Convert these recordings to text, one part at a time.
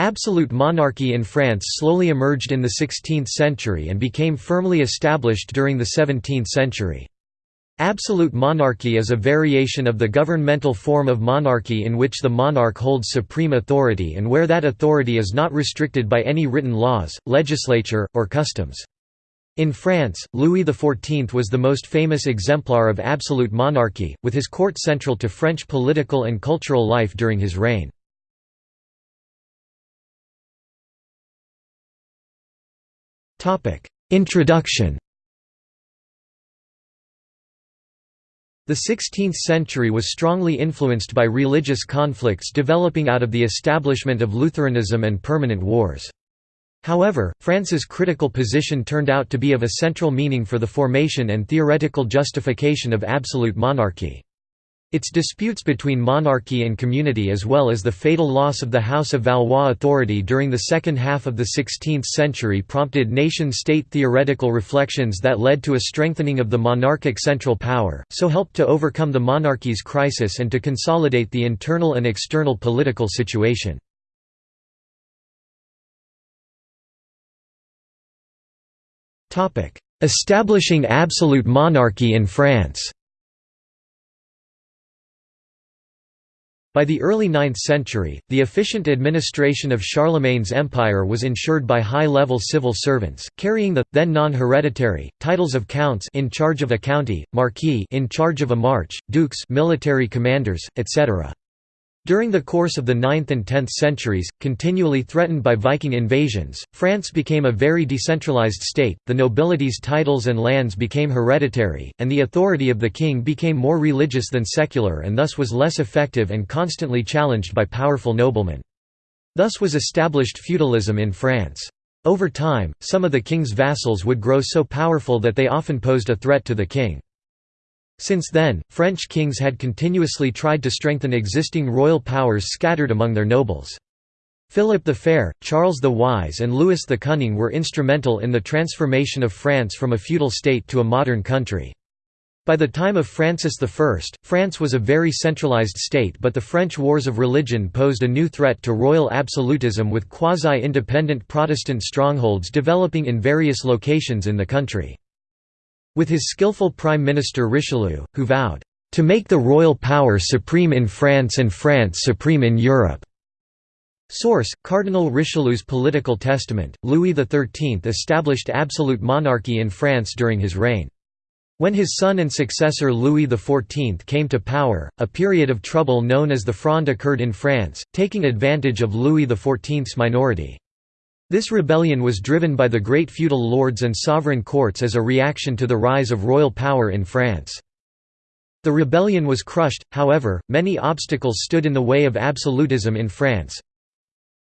Absolute monarchy in France slowly emerged in the 16th century and became firmly established during the 17th century. Absolute monarchy is a variation of the governmental form of monarchy in which the monarch holds supreme authority and where that authority is not restricted by any written laws, legislature, or customs. In France, Louis XIV was the most famous exemplar of absolute monarchy, with his court central to French political and cultural life during his reign. Introduction The 16th century was strongly influenced by religious conflicts developing out of the establishment of Lutheranism and permanent wars. However, France's critical position turned out to be of a central meaning for the formation and theoretical justification of absolute monarchy. Its disputes between monarchy and community as well as the fatal loss of the House of Valois authority during the second half of the 16th century prompted nation-state theoretical reflections that led to a strengthening of the monarchic central power, so helped to overcome the monarchy's crisis and to consolidate the internal and external political situation. Establishing absolute monarchy in France By the early 9th century, the efficient administration of Charlemagne's empire was ensured by high-level civil servants, carrying the, then non-hereditary, titles of counts in charge of a county, marquis in charge of a march, dukes military commanders, etc. During the course of the 9th and 10th centuries, continually threatened by Viking invasions, France became a very decentralized state, the nobility's titles and lands became hereditary, and the authority of the king became more religious than secular and thus was less effective and constantly challenged by powerful noblemen. Thus was established feudalism in France. Over time, some of the king's vassals would grow so powerful that they often posed a threat to the king. Since then, French kings had continuously tried to strengthen existing royal powers scattered among their nobles. Philip the Fair, Charles the Wise and Louis the Cunning were instrumental in the transformation of France from a feudal state to a modern country. By the time of Francis I, France was a very centralized state but the French wars of religion posed a new threat to royal absolutism with quasi-independent Protestant strongholds developing in various locations in the country. With his skillful Prime Minister Richelieu, who vowed, "...to make the royal power supreme in France and France supreme in Europe." Source: Cardinal Richelieu's political testament. Louis XIII established absolute monarchy in France during his reign. When his son and successor Louis XIV came to power, a period of trouble known as the Fronde occurred in France, taking advantage of Louis XIV's minority. This rebellion was driven by the great feudal lords and sovereign courts as a reaction to the rise of royal power in France. The rebellion was crushed, however, many obstacles stood in the way of absolutism in France.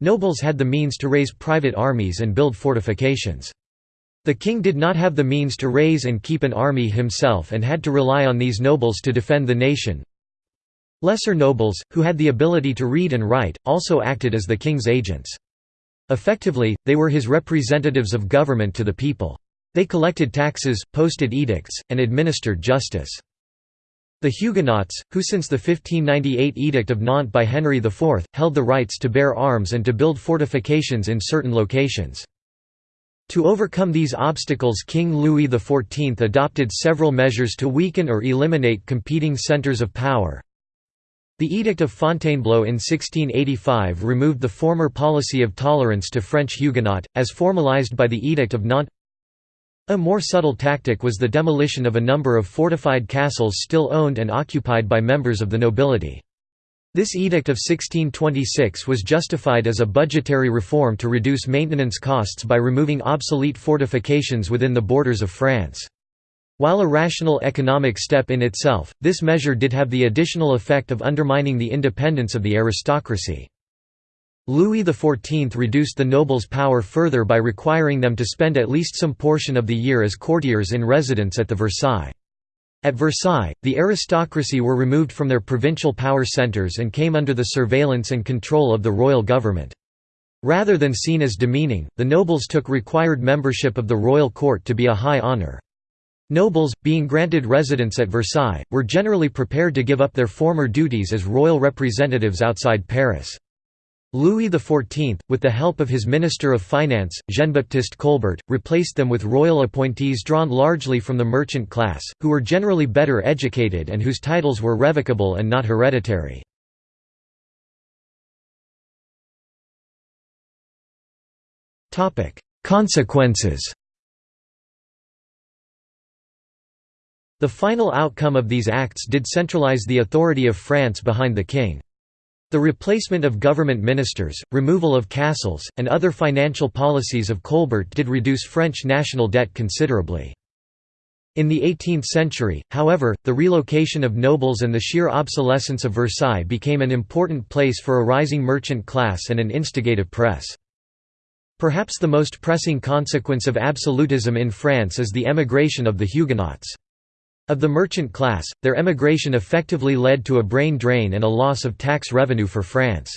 Nobles had the means to raise private armies and build fortifications. The king did not have the means to raise and keep an army himself and had to rely on these nobles to defend the nation. Lesser nobles, who had the ability to read and write, also acted as the king's agents. Effectively, they were his representatives of government to the people. They collected taxes, posted edicts, and administered justice. The Huguenots, who since the 1598 Edict of Nantes by Henry IV, held the rights to bear arms and to build fortifications in certain locations. To overcome these obstacles King Louis XIV adopted several measures to weaken or eliminate competing centres of power. The Edict of Fontainebleau in 1685 removed the former policy of tolerance to French Huguenot, as formalized by the Edict of Nantes. A more subtle tactic was the demolition of a number of fortified castles still owned and occupied by members of the nobility. This edict of 1626 was justified as a budgetary reform to reduce maintenance costs by removing obsolete fortifications within the borders of France. While a rational economic step in itself, this measure did have the additional effect of undermining the independence of the aristocracy. Louis XIV reduced the nobles' power further by requiring them to spend at least some portion of the year as courtiers in residence at the Versailles. At Versailles, the aristocracy were removed from their provincial power centres and came under the surveillance and control of the royal government. Rather than seen as demeaning, the nobles took required membership of the royal court to be a high honour. Nobles, being granted residence at Versailles, were generally prepared to give up their former duties as royal representatives outside Paris. Louis XIV, with the help of his Minister of Finance, Jean-Baptiste Colbert, replaced them with royal appointees drawn largely from the merchant class, who were generally better educated and whose titles were revocable and not hereditary. Consequences The final outcome of these acts did centralize the authority of France behind the king. The replacement of government ministers, removal of castles, and other financial policies of Colbert did reduce French national debt considerably. In the 18th century, however, the relocation of nobles and the sheer obsolescence of Versailles became an important place for a rising merchant class and an instigative press. Perhaps the most pressing consequence of absolutism in France is the emigration of the Huguenots. Of the merchant class, their emigration effectively led to a brain drain and a loss of tax revenue for France.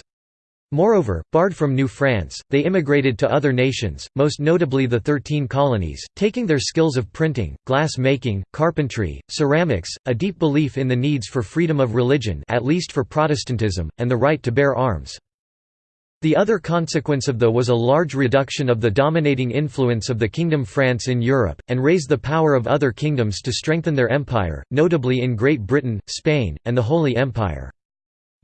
Moreover, barred from New France, they immigrated to other nations, most notably the Thirteen Colonies, taking their skills of printing, glass making, carpentry, ceramics, a deep belief in the needs for freedom of religion at least for Protestantism, and the right to bear arms. The other consequence of the was a large reduction of the dominating influence of the Kingdom France in Europe, and raised the power of other kingdoms to strengthen their empire, notably in Great Britain, Spain, and the Holy Empire.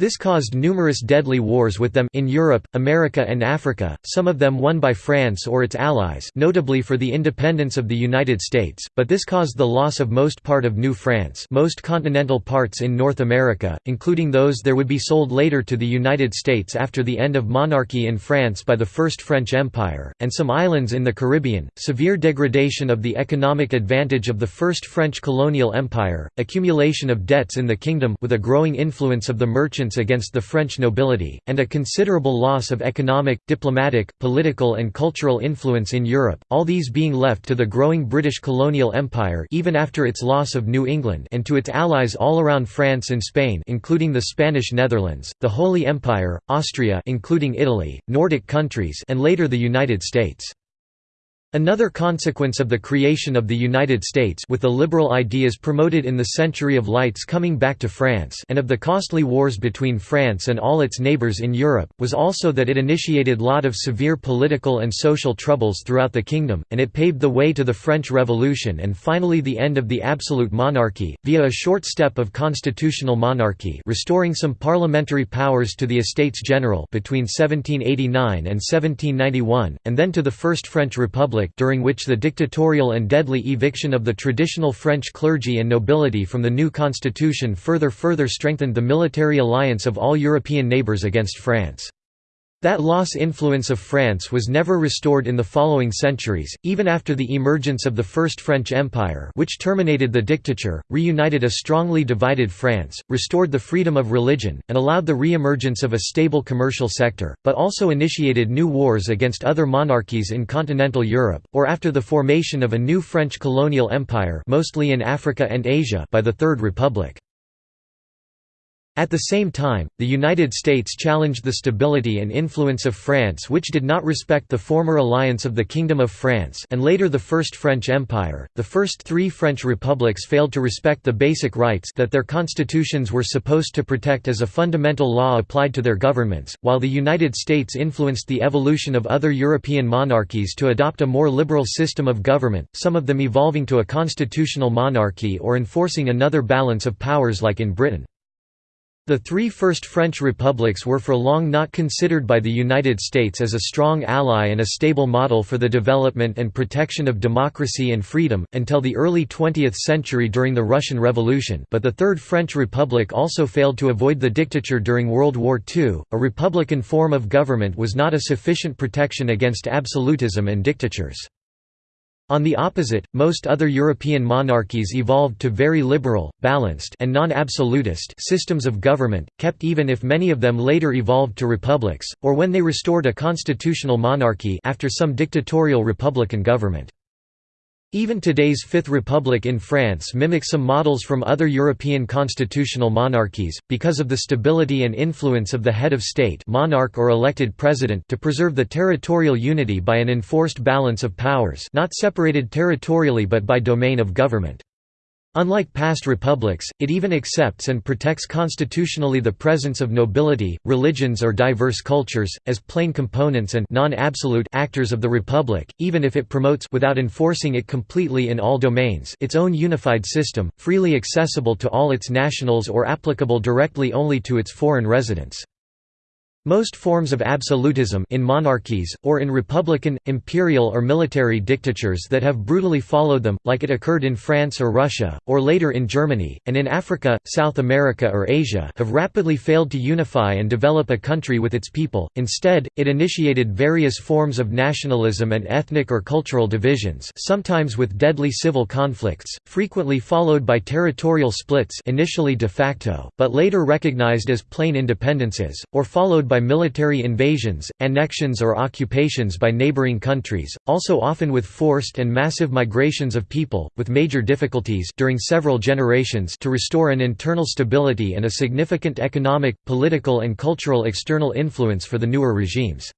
This caused numerous deadly wars with them in Europe, America and Africa, some of them won by France or its allies notably for the independence of the United States, but this caused the loss of most part of New France most continental parts in North America, including those there would be sold later to the United States after the end of monarchy in France by the First French Empire, and some islands in the Caribbean, severe degradation of the economic advantage of the First French colonial empire, accumulation of debts in the kingdom with a growing influence of the merchants against the French nobility, and a considerable loss of economic, diplomatic, political and cultural influence in Europe, all these being left to the growing British colonial empire even after its loss of New England and to its allies all around France and Spain including the Spanish Netherlands, the Holy Empire, Austria including Italy, Nordic countries and later the United States. Another consequence of the creation of the United States with the liberal ideas promoted in the Century of Lights coming back to France and of the costly wars between France and all its neighbours in Europe, was also that it initiated a lot of severe political and social troubles throughout the kingdom, and it paved the way to the French Revolution and finally the end of the absolute monarchy, via a short step of constitutional monarchy restoring some parliamentary powers to the Estates General between 1789 and 1791, and then to the First French Republic Republic during which the dictatorial and deadly eviction of the traditional French clergy and nobility from the new constitution further further strengthened the military alliance of all European neighbours against France. That loss influence of France was never restored in the following centuries, even after the emergence of the First French Empire which terminated the dictature, reunited a strongly divided France, restored the freedom of religion, and allowed the re-emergence of a stable commercial sector, but also initiated new wars against other monarchies in continental Europe, or after the formation of a new French colonial empire mostly in Africa and Asia by the Third Republic. At the same time, the United States challenged the stability and influence of France which did not respect the former alliance of the Kingdom of France and later the First French Empire. The first three French republics failed to respect the basic rights that their constitutions were supposed to protect as a fundamental law applied to their governments, while the United States influenced the evolution of other European monarchies to adopt a more liberal system of government, some of them evolving to a constitutional monarchy or enforcing another balance of powers like in Britain. The three first French republics were for long not considered by the United States as a strong ally and a stable model for the development and protection of democracy and freedom, until the early 20th century during the Russian Revolution but the Third French Republic also failed to avoid the dictature during World War II. A republican form of government was not a sufficient protection against absolutism and dictatures. On the opposite, most other European monarchies evolved to very liberal, balanced and non-absolutist systems of government, kept even if many of them later evolved to republics, or when they restored a constitutional monarchy after some dictatorial republican government. Even today's Fifth Republic in France mimics some models from other European constitutional monarchies, because of the stability and influence of the head of state monarch or elected president to preserve the territorial unity by an enforced balance of powers not separated territorially but by domain of government. Unlike past republics, it even accepts and protects constitutionally the presence of nobility, religions or diverse cultures, as plain components and non-absolute actors of the republic, even if it promotes without enforcing it completely in all domains its own unified system, freely accessible to all its nationals or applicable directly only to its foreign residents. Most forms of absolutism in monarchies, or in republican, imperial or military dictatures that have brutally followed them, like it occurred in France or Russia, or later in Germany, and in Africa, South America or Asia have rapidly failed to unify and develop a country with its people, instead, it initiated various forms of nationalism and ethnic or cultural divisions sometimes with deadly civil conflicts, frequently followed by territorial splits initially de facto, but later recognized as plain independences, or followed by military invasions, annexions or occupations by neighboring countries, also often with forced and massive migrations of people, with major difficulties during several generations to restore an internal stability and a significant economic, political and cultural external influence for the newer regimes.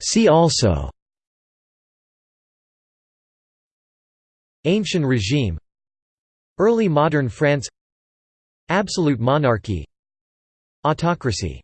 See also Ancient regime Early modern France. Absolute monarchy. Autocracy